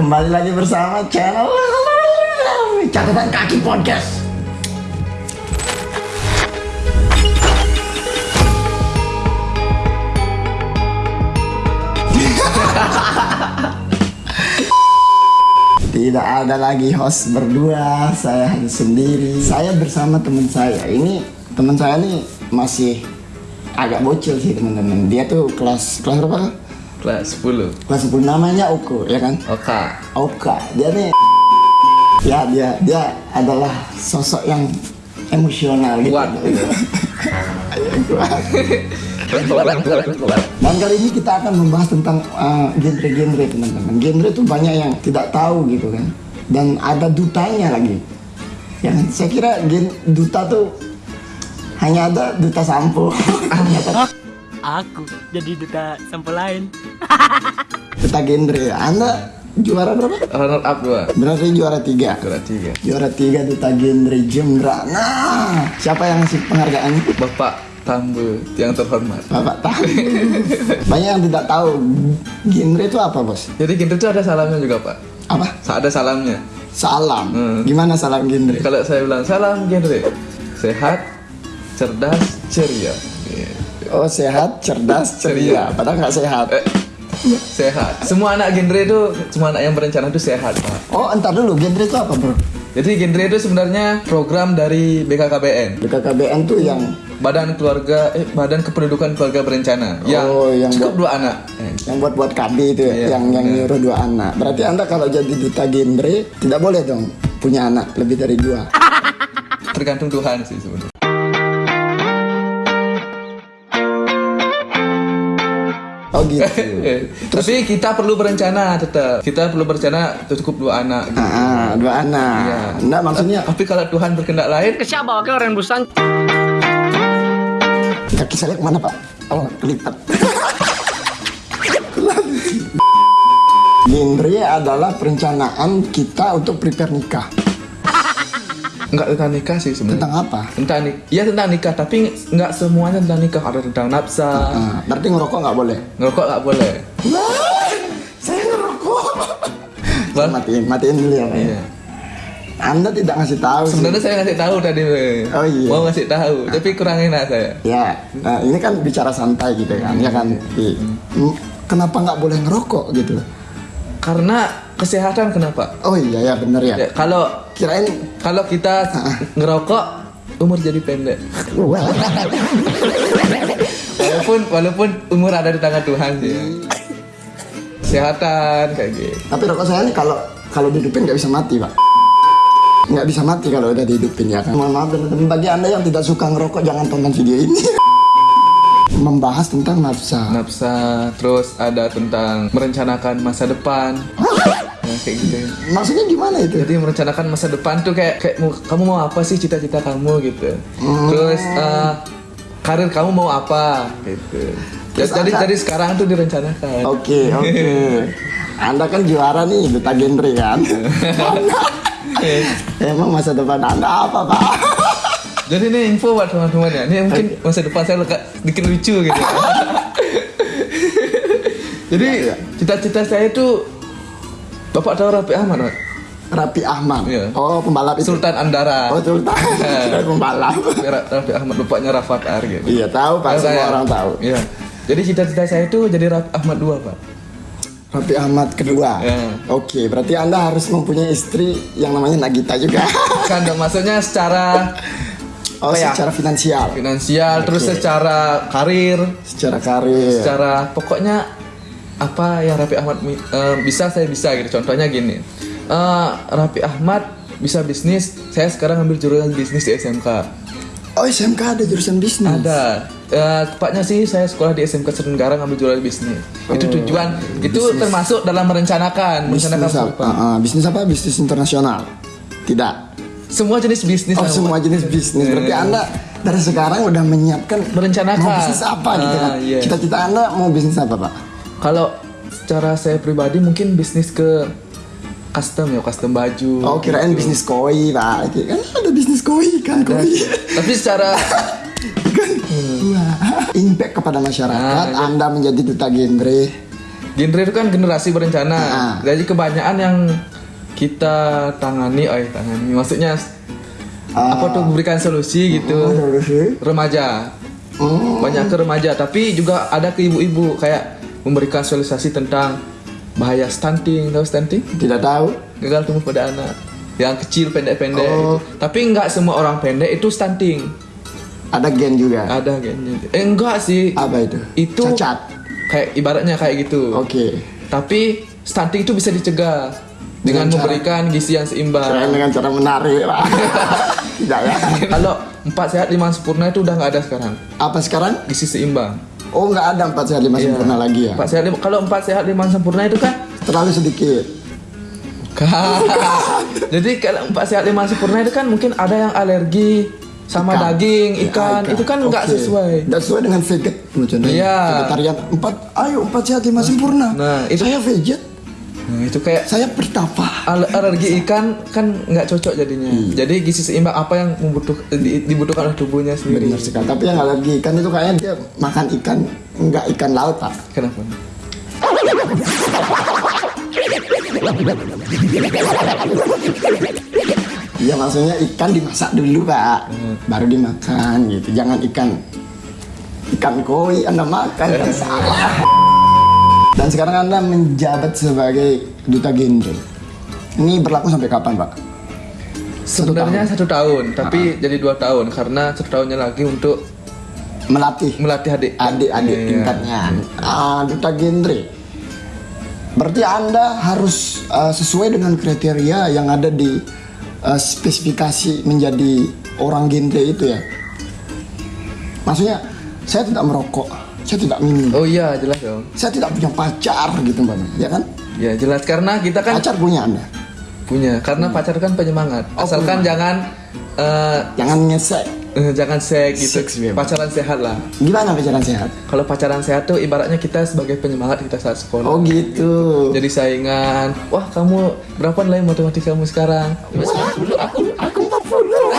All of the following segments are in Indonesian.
Kembali lagi bersama channel Catatan Kaki Podcast. Tidak ada lagi host berdua, saya hanya sendiri. Saya bersama teman saya. Ini teman saya nih masih agak bocil sih teman-teman. Dia tuh kelas kelas berapa? Kelas 10 Kelas 10 namanya Oko, ya kan? Oka Oka dia nih ya dia dia adalah sosok yang emosional gitu. Kuat gitu. Dan kali ini kita akan membahas tentang uh, genre-genre teman-teman. Genre itu banyak yang tidak tahu gitu kan. Dan ada dutanya lagi. Ya kan? Saya kira gen duta tuh hanya ada duta sampo. Aku jadi duta sampel lain. duta genre. Anda juara berapa? Runner up 2 Berarti juara tiga. Juara 3 Juara tiga duta genre genre. Nah, siapa yang ngasih penghargaan itu? Bapak Tambu yang terhormat Bapak tahu. Banyak yang tidak tahu genre itu apa, Bos? Jadi genre itu ada salamnya juga pak Apa? Ada salamnya Salam. Hmm. Gimana salam genre? Kalau saya bilang salam genre Sehat Cerdas Ceria. Oh, sehat, cerdas, ceria. Padahal nggak sehat. eh, Sehat Semua anak genre itu Semua anak yang berencana itu sehat pak Oh, entar dulu, genre itu apa, Bro? Jadi genre itu sebenarnya program dari BKKBN BKKBN tuh yang Badan Keluarga eh Badan Kependudukan Keluarga Berencana yang, Oh, yang cukup buat- dua anak yang buat buat KB itu ya, Iya, yang yang nyuruh dua anak. Berarti Anda kalau jadi duta genre tidak boleh dong punya anak lebih dari dua. tergantung Tuhan sih sebenarnya Oh gitu. Eh, Tapi kita perlu berencana tetap. Kita perlu berencana cukup dua anak. gitu. Ah, ah, dua anak. Iya. Enggak maksudnya Tapi kalau Tuhan berkehendak lain, Siapa bawa ke orang busan? kaki saya ke mana Pak? Oh, kelipat. genre adalah perencanaan kita untuk prepare nikah. Nggak tentang nikah sih sebenarnya. Tentang apa? Tentang nikah. Iya tentang nikah, tapi nggak semuanya tentang nikah. Ada tentang nafsa. Ah, berarti ngerokok nggak boleh. Ngerokok nggak boleh. Wah, saya ngerokok. Bang, matiin, matiin dulu ya ya. Iya. Anda tidak ngasih tahu sih. Sebenarnya saya ngasih tahu tadi. Oh, iya. Mau ngasih tahu, tapi kurang enak saya. Ya, nah ini kan bicara santai gitu kan, ya kan. Hmm, Kenapa nggak boleh ngerokok gitu? Karena kesehatan kenapa? Oh iya ya bener ya. Ya, kalau Kirain kalau kita ngerokok umur jadi pendek. Walaupun walaupun umur ada di tangan Tuhan sih. ya. Kesehatan kayak gitu. Tapi rokok saya ini kalau kalau dihidupin nggak bisa mati pak. Nggak bisa mati kalau udah dihidupin ya kan. Mohon maaf teman-teman bagi anda yang tidak suka ngerokok jangan tonton video ini. Membahas tentang nafsa. Nafsa, terus ada tentang merencanakan masa depan. Ya, kayak gitu. Maksudnya gimana itu? Jadi merencanakan masa depan tuh kayak kayak kamu mau apa sih cita-cita kamu gitu. Terus eh, karir kamu mau apa gitu. Terus jadi ada- dari sekarang tuh direncanakan. Oke oke. Anda kan juara nih duta genre kan. Emang masa depan anda apa pak? Jadi ini info buat teman-teman ya. Ini mungkin masa depan saya dikit lucu gitu. Jadi Iya, iya. cita-cita saya itu Bapak tahu Rapi Ahmad, Pak? Rapi Ahmad. Iya. Oh pembalap itu. Sultan Andara. Oh Sultan. Kira pembalap. Ra- Rafi Ahmad bapaknya Rafat Ar gitu. Iya tahu pak, Tahu semua saya? orang tahu. Iya. Jadi cita-cita saya itu jadi Rafi Ahmad 2, Pak. Rapi Ahmad kedua. Iya. Oke, berarti anda harus mempunyai istri yang namanya Nagita juga. Kan dong, maksudnya secara Oh, ya? secara finansial, finansial, terus Oke. secara karir, secara karir. secara pokoknya apa yang Rafi Ahmad eh, bisa saya bisa gitu contohnya gini Eh, Rafi Ahmad bisa bisnis saya sekarang ambil jurusan bisnis di SMK Oh, SMK ada jurusan bisnis. ada Eh, tepatnya sih saya sekolah di SMK Serenggara ngambil jurusan bisnis itu tujuan itu termasuk dalam merencanakan merencanakan Bisnis apa? apa? Ah, ah, bisnis apa? Bisnis internasional. Tidak. semua jenis bisnis Oh, semua jenis bisnis. Berarti anda dari sekarang udah menyiapkan Merencanakan. mau bisnis apa gitu kan? Ah, iya. Cita-cita anda mau bisnis apa pak? Kalau secara saya pribadi mungkin bisnis ke custom ya custom baju Oh, kirain bisnis koi pak. Kan ada bisnis koi kan Dan- koi. tapi secara kan Wah, impact kepada masyarakat Ah, iya. Anda menjadi duta genre genre itu kan generasi berencana. Ah. Jadi kebanyakan yang kita tangani, oh tangani, maksudnya Ah. apa tuh memberikan solusi gitu. Solusi. Remaja, Oh, banyak ke remaja, tapi juga ada ke ibu-ibu kayak memberikan sosialisasi tentang bahaya stunting, tahu stunting? tidak tahu. Gagal tumbuh pada anak yang kecil pendek-pendek. Oh. gitu. Tapi nggak semua orang pendek itu stunting. Ada gen juga. Ada gennya. Eh enggak sih. Apa itu? Itu cacat. kayak ibaratnya kayak gitu. Oke. Tapi stunting itu bisa dicegah dengan, Dengan cara- memberikan gizi yang seimbang. dengan cara menarik lah. tidak ya. Kalau empat sehat lima sempurna itu udah nggak ada sekarang. Apa sekarang? Gizi seimbang. Oh nggak ada empat sehat lima Iya. sempurna lagi ya? Empat sehat lima, kalau empat sehat lima sempurna itu kan Terlalu sedikit. Jadi kalau empat sehat lima sempurna itu kan mungkin ada yang alergi sama Ikan. daging, Ya, ikan. Itu kan nggak Oke. sesuai. Nggak sesuai dengan veget. Iya. Vegetarian empat, ayo empat sehat lima sempurna. Nah, itu- saya veget, Nah, itu kayak saya bertapa. al- alergi ikan kan nggak cocok jadinya. Iya. Jadi gizi seimbang apa yang membutuh, di- dibutuhkan oleh tubuhnya sendiri. Benar sekali. Tapi yang alergi ikan itu kayaknya dia makan ikan nggak ikan laut pak. Kenapa? Iya maksudnya ikan dimasak dulu pak, Hmm. baru dimakan gitu. Jangan ikan ikan koi anda makan kan salah. Dan sekarang anda menjabat sebagai duta genre. Ini berlaku sampai kapan pak? Satu Sebenarnya satu tahun, tapi Ah. jadi dua tahun karena satu tahunnya lagi untuk Melatih melatih adik adik-adik Iya. tingkatnya. Ah, duta genre. Berarti anda harus uh, sesuai dengan kriteria yang ada di uh, spesifikasi menjadi orang genre itu ya. Maksudnya saya tidak merokok, saya tidak minum, Oh iya jelas dong. saya tidak punya pacar gitu mbak, ya kan? Ya jelas karena kita kan Pacar punya anda, punya karena pacar kan penyemangat. Oh, Asalkan jangan eh, jangan ngesek. jangan seks gitu. Seks. Pacaran sehat lah. Gimana pacaran sehat? Kalau pacaran sehat tuh ibaratnya kita sebagai penyemangat kita saat sekolah. Oh gitu. Jadi saingan. Wah kamu berapa nilai matematika kamu sekarang? Kamu tolong.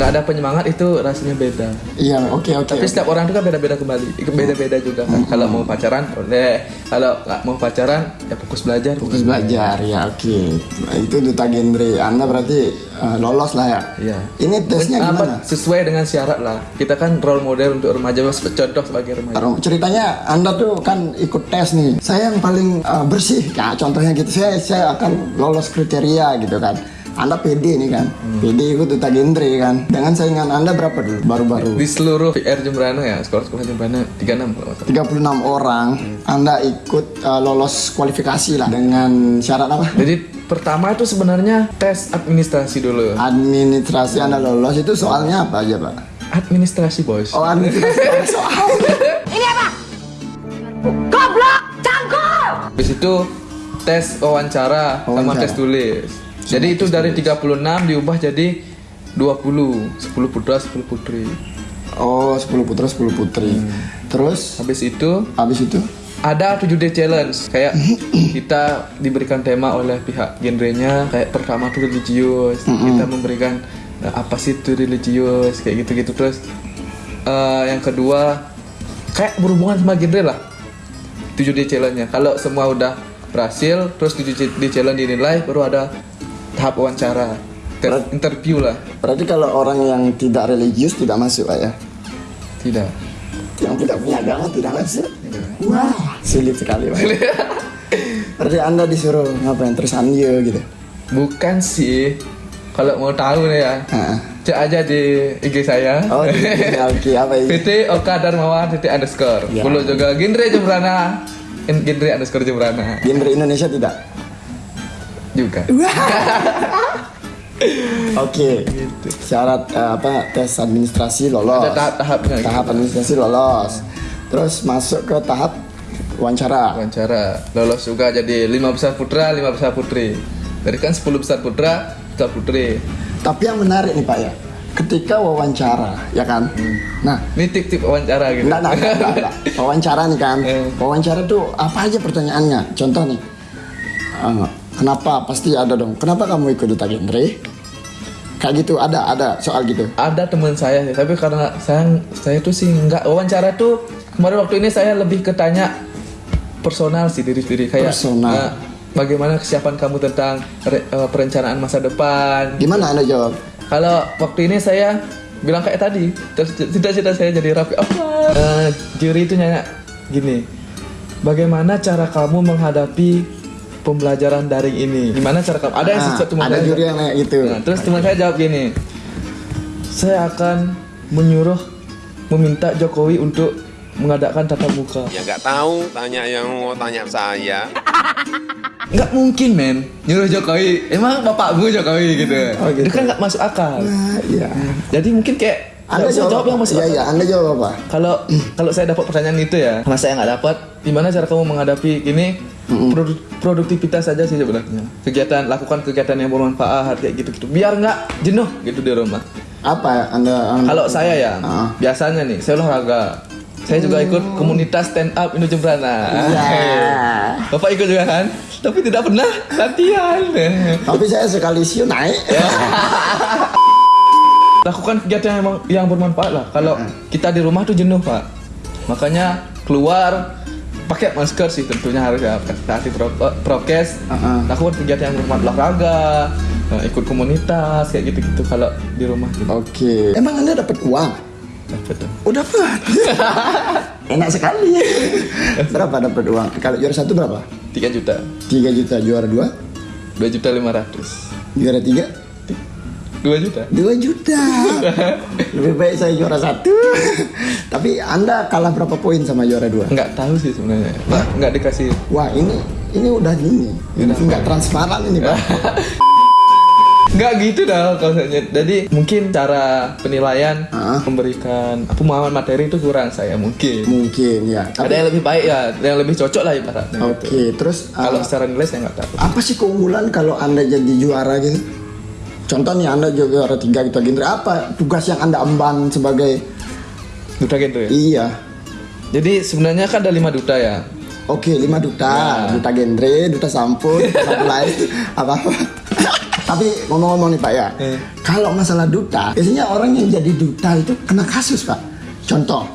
Gak ada penyemangat itu rasanya beda. Iya, oke oke. Tapi oke. setiap orang itu kan beda-beda kembali. Beda-beda juga kan. Kalau mau pacaran boleh. Kalau nggak mau pacaran ya fokus belajar. Fokus belajar ya oke Nah, itu duta genre anda berarti uh, lolos lah ya Iya. ini tesnya Apa, gimana Sesuai dengan syarat lah. Kita kan role model untuk remaja, contoh sebagai remaja. Ceritanya anda tuh kan ikut tes nih saya yang paling uh, bersih nah, contohnya gitu saya saya akan lolos kriteria gitu kan anda PD nih kan? Hmm. PD ikut duta genre kan? Dengan saingan anda berapa dulu? Baru-baru. Di seluruh PR Jembrana ya, sekolah-sekolah Jembrana 36 kalau nggak salah. 36 orang anda ikut uh, lolos kualifikasi lah dengan syarat apa? Jadi pertama itu sebenarnya tes administrasi dulu. administrasi anda lolos itu soalnya apa aja pak? Administrasi bos. oh administrasi. Soal. Habis itu tes wawancara, sama Wawancara. tes tulis. Jadi itu dari 36 diubah jadi 20, 10 putra, 10 putri. Oh, 10 putra 10 putri. Hmm. Terus? Habis itu? Habis itu? Ada 7D challenge. Kayak kita diberikan tema oleh pihak genrenya kayak pertama tuh religius kita memberikan eh, apa sih itu religius kayak gitu-gitu. Terus eh, yang kedua kayak berhubungan sama genre lah. 7D challenge-nya. Kalau semua udah berhasil terus 7D challenge dinilai baru ada tahap wawancara Ter- interview lah berarti kalau orang yang tidak religius tidak masuk Pak ya. tidak Yang tidak punya agama tidak masuk. Wah, sulit sekali Pak. berarti Anda disuruh ngapain terus anjo gitu. bukan sih kalau mau tahu nih ya cek aja di IG saya Oh, di IG, oke, apa ini? PT Oka Darmawan titik underscore Ya. Bulu juga genre Jembrana genre underscore Jembrana Genre Indonesia tidak. Juga Oke. Syarat eh, apa tes administrasi lolos. ada tahap-tahapnya gitu. Tahap administrasi lolos. Terus masuk ke tahap wawancara. wawancara lolos juga jadi lima besar putra lima besar putri dari kan 10 besar putra besar putri Tapi yang menarik nih Pak ya, ketika wawancara, ya kan? Nah, ini tip-tip wawancara gitu enggak, enggak, enggak, enggak, enggak. Wawancara nih kan. Eh. Wawancara tuh apa aja pertanyaannya? Contoh nih. eh, kenapa? Pasti ada dong. Kenapa kamu ikut duta genre? Kayak gitu, ada, ada soal gitu. ada teman saya sih, tapi karena saya saya tuh sih nggak wawancara tuh kemarin waktu ini saya lebih ketanya personal sih diri sendiri kayak Personal. eh, bagaimana kesiapan kamu tentang re- eh, perencanaan masa depan Gimana anda jawab? Kalau waktu ini saya bilang kayak tadi, cita-cita saya jadi rapi apa? Eh, juri itu nanya gini, bagaimana cara kamu menghadapi pembelajaran daring ini? Gimana cara kamu? Ada yang Ah, sesuatu ada juri yang kayak gitu. Nah, terus teman saya jawab gini, saya akan menyuruh meminta Jokowi untuk mengadakan tatap muka. Ya nggak tahu, tanya yang mau tanya saya. Nggak mungkin men, nyuruh Jokowi. Emang bapakmu Jokowi gitu. Oh, gitu. Itu kan nggak masuk akal. Nah, iya. Jadi mungkin kayak Anda jawab, jawab yang masuk Iya, iya. Anda jawab apa? Kalau kalau saya dapat pertanyaan itu ya, karena saya nggak dapat, gimana cara kamu menghadapi ini? Produ- produktivitas saja sih sebenarnya. Kegiatan lakukan kegiatan yang bermanfaat kayak gitu-gitu. Biar nggak jenuh gitu di rumah. Apa Anda? anda Kalau saya ya, Ah. biasanya nih saya olahraga. Saya juga ikut komunitas stand up Indo Jembrana. Iya. Bapak ikut juga kan? Tapi tidak pernah latihan. Tapi saya sekali siu naik. lakukan kegiatan yang yang bermanfaat lah. Kalau kita di rumah tuh jenuh pak, makanya keluar pakai masker sih tentunya harus ya taati pro- prokes. Uh-uh. Lakukan kegiatan yang bermanfaat olahraga, eh, ikut komunitas kayak gitu-gitu. Kalau di rumah gitu. Oke. Emang Anda dapat uang? Dapat. Oh dapat. Enak sekali. berapa dapat uang? Kalau juara satu berapa? 3 juta, 3 juta. Juara dua? 2 juta 500 Juara tiga? 2 juta. 2 juta. Lebih baik saya juara satu. Tapi Anda kalah berapa poin sama juara dua? Nggak tahu sih sebenarnya. Nggak, nggak dikasih. Wah ini ini udah ini, ini nggak transparan ini pak. Nggak gitu dah konsepnya. Jadi mungkin cara penilaian Ah. memberikan pemahaman materi itu kurang saya mungkin. Mungkin ya. Ada Tapi yang lebih baik ya, ada yang lebih cocok lah ibaratnya. oke. gitu. Terus uh, Kalau secara nilai saya nggak tahu. apa sih keunggulan kalau anda jadi juara gitu? Contoh nih anda juara tiga gitu genre apa tugas yang anda emban sebagai Duta genre ya. iya Jadi sebenarnya kan ada lima duta ya. Oke, 5 duta, Ya. duta genre, duta sampul, duta supply, apa apa. Tapi ngomong-ngomong nih Pak ya, Eh. kalau masalah duta, biasanya orang yang jadi duta itu kena kasus Pak. Contoh,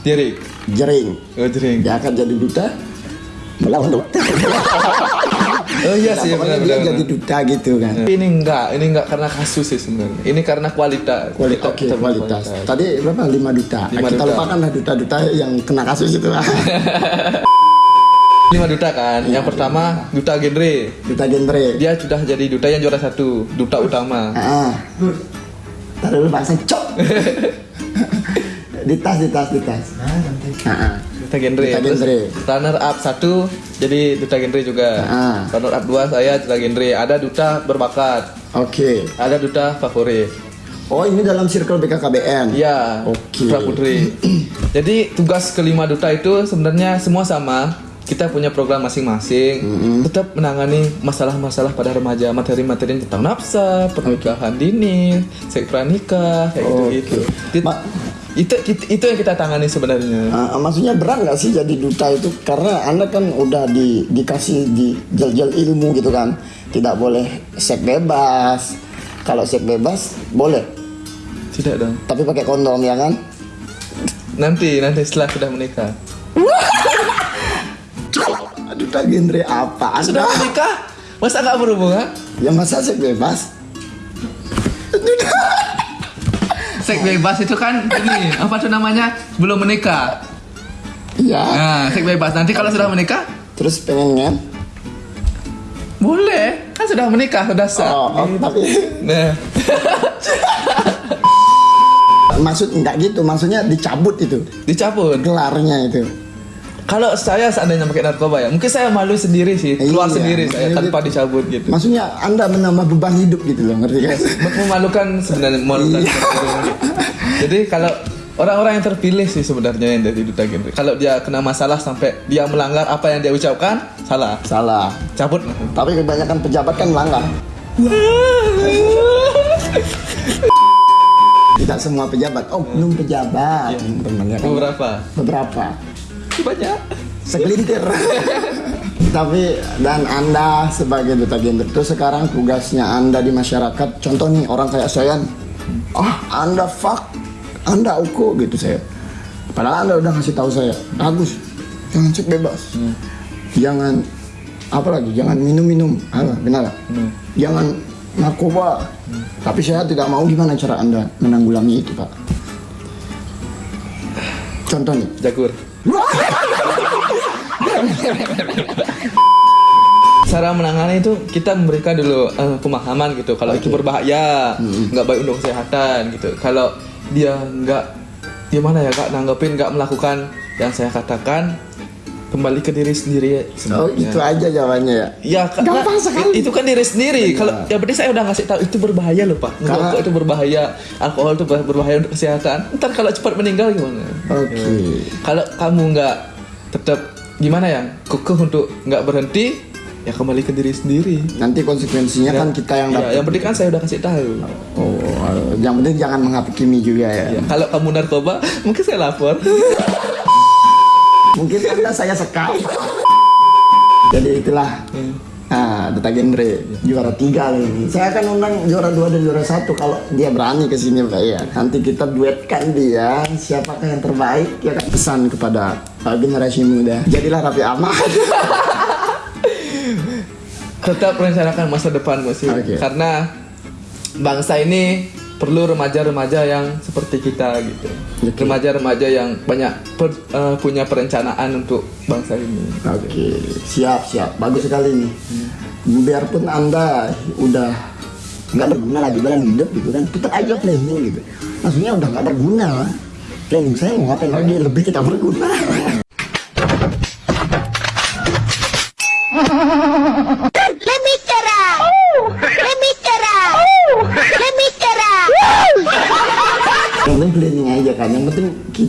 Diri. jering, Oh jering. dia akan jadi duta melawan duta. Oh iya Nah, sih pokoknya benar dia benar. jadi duta gitu kan. Ini enggak, ini enggak karena kasus sih sebenarnya. Ini karena kualitas. Kualitas, Kita- oke, kita kualitas. Tadi berapa? 5 duta. Lima Kita duta. lupakan lah duta-duta yang kena kasus itu lah. Lima duta kan. Yang pertama duta genre. duta genre. Dia sudah jadi duta yang juara satu, duta utama. Ah. Taruh dulu bahasa cok. di tas, di tas, di tas. Ah, ah. Duta genre. Duta Terus genre. runner up satu jadi duta genre juga. Ah. Runner up dua saya duta genre. Ada duta berbakat. Oke. Ada duta favorit. Oh, ini dalam circle BKKBN. Iya. Oke. Putra putri. Jadi tugas kelima duta itu sebenarnya semua sama. Kita punya program masing-masing. Tetap menangani masalah-masalah pada remaja, materi-materi tentang nafsa, pernikahan dini, seks pranikah, kayak gitu-gitu. It- Ma- itu, itu itu yang kita tangani sebenarnya. Ah, maksudnya berat nggak sih jadi duta itu? Karena anda kan udah di, dikasih di jel-jel ilmu gitu kan, tidak boleh seks bebas. Kalau seks bebas boleh, Tidak dong. tapi pakai kondom ya kan? Nanti nanti setelah sudah menikah. Duta genre apa? Sudah menikah? Masa nggak berhubungan? yang masa seks bebas? Seks bebas itu kan ini apa tuh namanya belum menikah. Iya. Nah, seks bebas nanti kalau sudah menikah Terus pengennya? boleh kan sudah menikah sudah sah. Oh, oh, tapi Nah, maksud enggak gitu, maksudnya dicabut itu dicabut. gelarnya itu. Kalau saya seandainya pakai narkoba ya, mungkin saya malu sendiri sih, keluar Iya, sendiri saya tanpa gitu. dicabut gitu. Maksudnya anda menambah beban hidup gitu loh, ngerti kan? Memalukan sebenarnya memalukan. Iya. Jadi kalau orang-orang yang terpilih sih sebenarnya yang dari duta genre. Kalau dia kena masalah sampai dia melanggar apa yang dia ucapkan, salah. Salah. Cabut. Tapi kebanyakan pejabat kan melanggar. Tidak semua pejabat. Oh, belum pejabat. Ya? Beberapa. Beberapa. Banyak. Segelintir. Tapi dan Anda sebagai duta gender itu sekarang tugasnya Anda di masyarakat. Contoh nih orang kayak saya. Ah, Anda fuck. Anda uku gitu saya. Padahal anda udah ngasih tahu saya, Agus, jangan cek bebas, jangan apa lagi, jangan minum-minum, apa benar? Hmm. Jangan narkoba. Tapi saya tidak mau gimana cara anda menanggulangi itu pak? Contoh nih, Jagur. Cara menangani itu kita memberikan dulu eh, pemahaman gitu. Kalau itu berbahaya, nggak baik untuk kesehatan gitu. Kalau dia nggak gimana ya kak nanggepin nggak melakukan yang saya katakan kembali ke diri sendiri oh sebenarnya. itu aja jawabannya ya. Ya, Gampang sekali. itu kan diri sendiri. Kalau yang penting saya udah ngasih tahu itu berbahaya loh pak. Karena- itu berbahaya, alkohol itu ber- berbahaya untuk kesehatan. Ntar kalau cepat meninggal gimana? Oke. Kalau kamu nggak tetap gimana ya, kekeh untuk nggak berhenti, ya kembali ke diri sendiri. Nanti konsekuensinya kan kita yang Ya, dapat. yang penting kan saya udah kasih tahu. Oh, yang penting jangan menghakimi juga ya. Ya, kalau kamu narkoba, mungkin saya lapor. Saya sekali. Jadi itulah ah, Data Genre juara tiga ini. Saya akan undang juara dua dan juara satu kalau dia berani ke sini Pak ya. Nanti kita duetkan dia siapakah yang terbaik ya kan pesan kepada uh, generasi muda. Jadilah Raffi Ahmad. tetap rencanakan masa depanmu sih Oke. karena bangsa ini perlu remaja-remaja yang seperti kita gitu remaja-remaja yang banyak per- eh, punya perencanaan untuk bangsa ini Oke, siap siap, bagus sekali nih. Biarpun anda udah nggak berguna lagi dalam hidup gitu kan, tetap aja planning gitu. Maksudnya udah nggak berguna lah. Planning saya mau ngapain lagi lebih tidak berguna. Let me try. Let me try. Let me try. Yang penting planning aja kan. Yang penting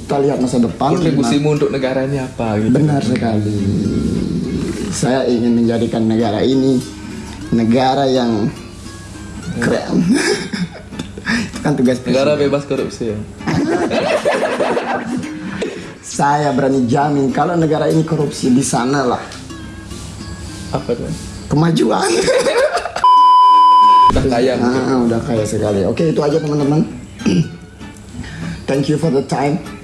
kita lihat masa depan. kontribusimu untuk negara ini apa gitu Benar sekali. Saya ingin menjadikan negara ini negara yang keren. Itu kan tugas negara presiden. bebas korupsi ya Saya berani jamin kalau negara ini korupsi di sana lah apa tuh kemajuan. udah kaya. Ah, udah kaya sekali. Oke, itu aja teman-teman. Thank you for the time.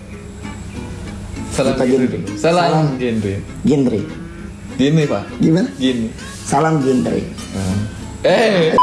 Salam Kita genre dulu salam Salam. genre Genre. gini pak Gimana? gini Salam genre. eh